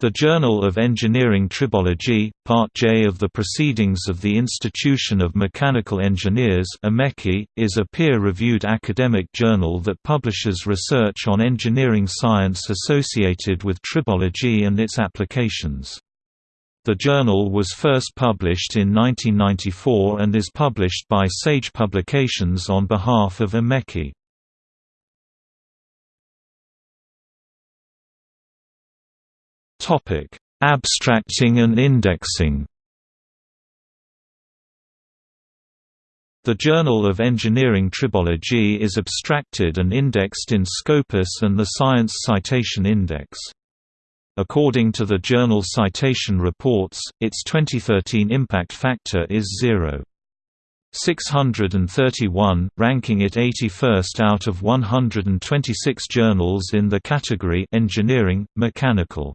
The Journal of Engineering Tribology, Part J of the Proceedings of the Institution of Mechanical Engineers is a peer-reviewed academic journal that publishes research on engineering science associated with tribology and its applications. The journal was first published in 1994 and is published by Sage Publications on behalf of IMechE. Topic: Abstracting and indexing. The Journal of Engineering Tribology is abstracted and indexed in Scopus and the Science Citation Index. According to the Journal Citation Reports, its 2013 impact factor is 0. 631, ranking it 81st out of 126 journals in the category Engineering, Mechanical.